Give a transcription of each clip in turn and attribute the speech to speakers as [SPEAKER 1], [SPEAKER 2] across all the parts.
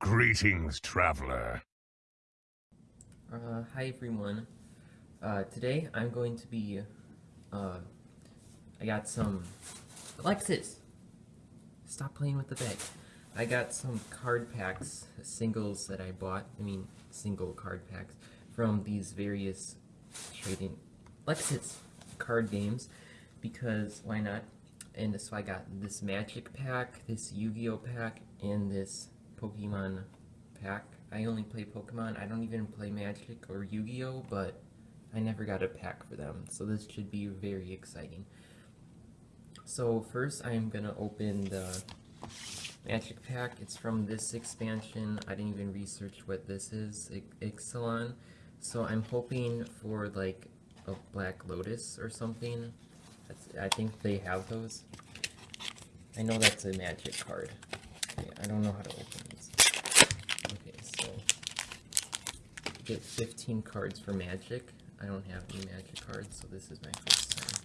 [SPEAKER 1] Greetings, traveler.
[SPEAKER 2] Uh, hi everyone. Uh, today I'm going to be, uh, I got some, Alexis! Stop playing with the bag. I got some card packs, singles that I bought, I mean, single card packs, from these various trading, Alexis, card games, because why not? And so I got this Magic pack, this Yu-Gi-Oh pack, and this Pokemon pack. I only play Pokemon, I don't even play Magic or Yu-Gi-Oh, but I never got a pack for them, so this should be very exciting. So first I'm gonna open the Magic pack. It's from this expansion. I didn't even research what this is, Ixalan. So I'm hoping for like a Black Lotus or something. That's, I think they have those. I know that's a magic card. I don't know how to open these. Okay, so get 15 cards for magic. I don't have any magic cards, so this is my first time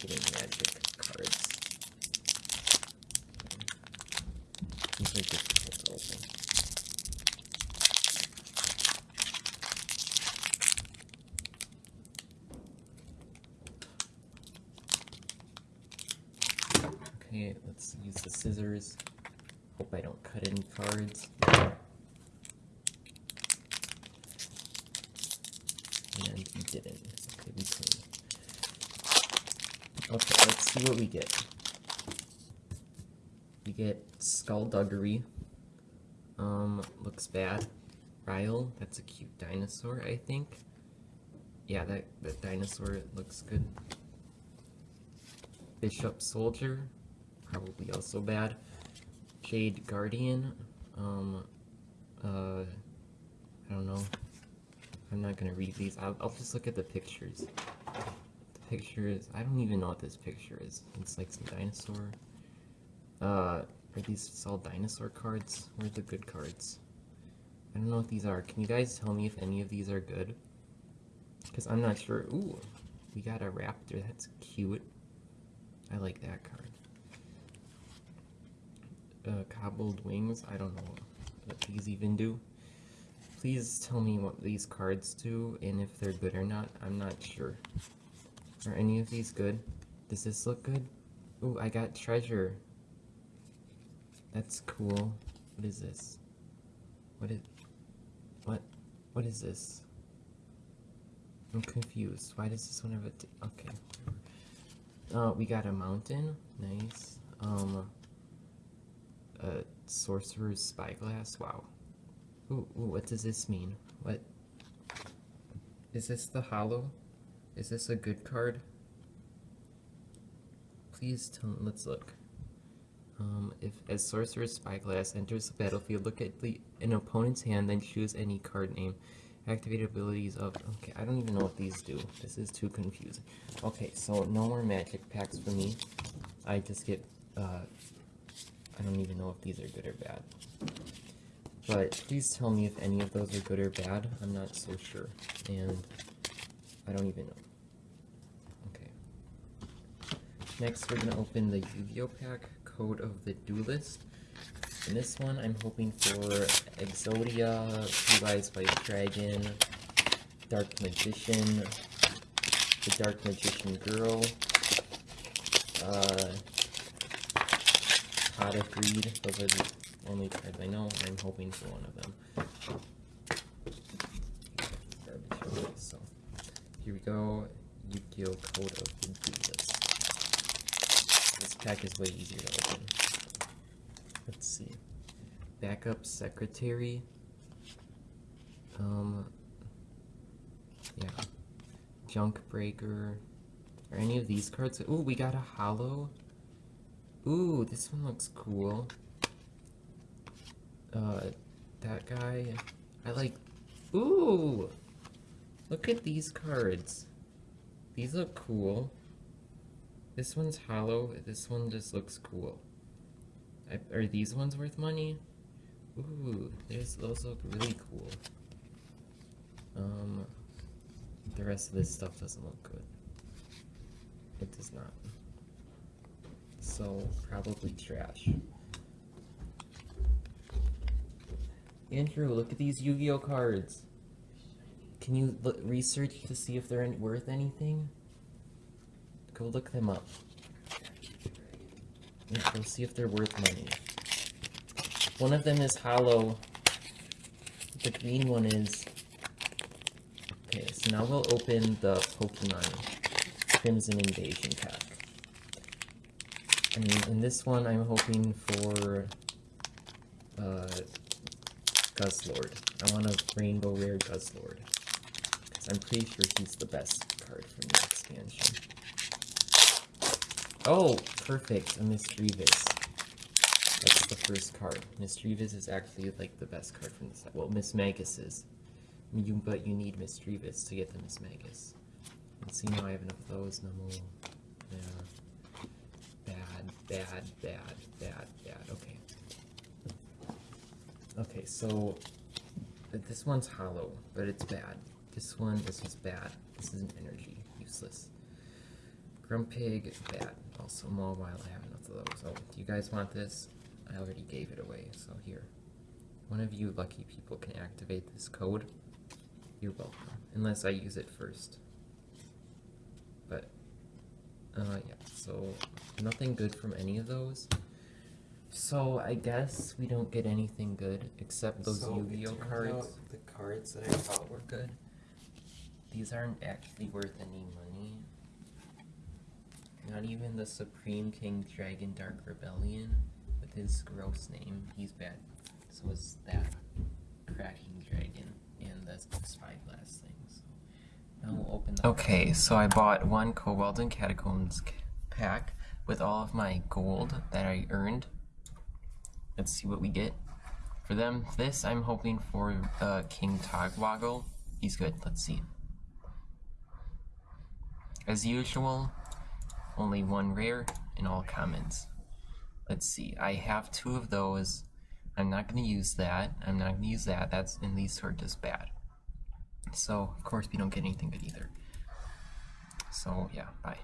[SPEAKER 2] getting magic cards. Open. Okay, let's use the scissors. Hope I don't cut any cards. And you didn't. Okay, we clean. Okay, let's see what we get. We get Skulduggery. Um, looks bad. Rile, that's a cute dinosaur, I think. Yeah, that, that dinosaur looks good. Bishop Soldier, probably also bad. Jade Guardian, um, uh, I don't know. I'm not gonna read these. I'll, I'll just look at the pictures. The pictures, I don't even know what this picture is. It's like some dinosaur. Uh, are these all dinosaur cards? Where are the good cards? I don't know what these are. Can you guys tell me if any of these are good? Because I'm not sure. Ooh, we got a raptor. That's cute. I like that card. Uh, cobbled wings. I don't know what these even do. Please tell me what these cards do and if they're good or not. I'm not sure. Are any of these good? Does this look good? Ooh, I got treasure. That's cool. What is this? What is... What? What is this? I'm confused. Why does this one have a... okay. Uh, we got a mountain. Nice. Um, a sorcerer's spyglass. Wow. Ooh, what does this mean? What? Is this the hollow? Is this a good card? Please tell let's look. Um, if as Sorcerer's Spyglass enters the battlefield, look at the an opponent's hand, then choose any card name. Activate abilities of... Okay, I don't even know what these do. This is too confusing. Okay, so no more magic packs for me. I just get... Uh, I don't even know if these are good or bad. But please tell me if any of those are good or bad. I'm not so sure. And I don't even know. Okay. Next, we're going to open the Yu-Gi-Oh! pack, Code of the Duelist. In this one, I'm hoping for Exodia, Blue Eyes White Dragon, Dark Magician, the Dark Magician Girl, uh, Pot of Greed. Those are the only cards I know. I'm hoping for one of them. So, here we go. Yu-Gi-Oh! Code of. This pack is way easier to open. Let's see. Backup secretary. Um. Yeah. Junk breaker. Are any of these cards? Ooh, we got a hollow. Ooh, this one looks cool. Uh, that guy. I like. Ooh! Look at these cards. These look cool. This one's hollow. This one just looks cool. Are these ones worth money? Ooh, those look really cool. Um, the rest of this stuff doesn't look good. It does not. So, probably trash. Andrew, look at these Yu-Gi-Oh cards. Can you research to see if they're worth anything? Go look them up. Yeah, go see if they're worth money. One of them is hollow. The green one is. Okay, so now we'll open the Pokemon Crimson Invasion pack. And in this one, I'm hoping for uh, Guzzlord. I want a Rainbow Rare Guzzlord. Because I'm pretty sure he's the best card from the expansion. Oh, perfect, a Misdreavus. That's the first card. Misdreavus is actually like the best card from the set. Well, Mismagius is. You, but you need Misdreavus to get the Mismagius. Let's see now I have enough of those. No more. Yeah. Bad, bad, bad, bad. Okay, so this one's hollow, but it's bad. This one, is bad. This is an energy, useless. Grumpig, bad. Also, Mobile, I have enough of those. Oh, do you guys want this? I already gave it away, so here. One of you lucky people can activate this code. You're welcome. Unless I use it first. But, uh, yeah, so nothing good from any of those. So I guess we don't get anything good except those
[SPEAKER 3] So, it
[SPEAKER 2] Yu-Gi-Oh cards.
[SPEAKER 3] out The cards that I thought were
[SPEAKER 2] Good. These aren't actually worth any money. Not even the Supreme King Dragon Dark Rebellion with his gross name. He's bad. So is that Cracking Dragon and the Spyglass thing. So now we'll open the Okay, so I bought one Kobolds and Catacombs pack with all of my gold that I earned. Let's see what we get. For them, this I'm hoping for uh, King Togwaggle. He's good. Let's see. As usual, only one rare in all commons. Let's see. I have two of those. I'm not going to use that. I'm not going to use that. That's and these are just bad. So of course we don't get anything good either. So yeah, bye.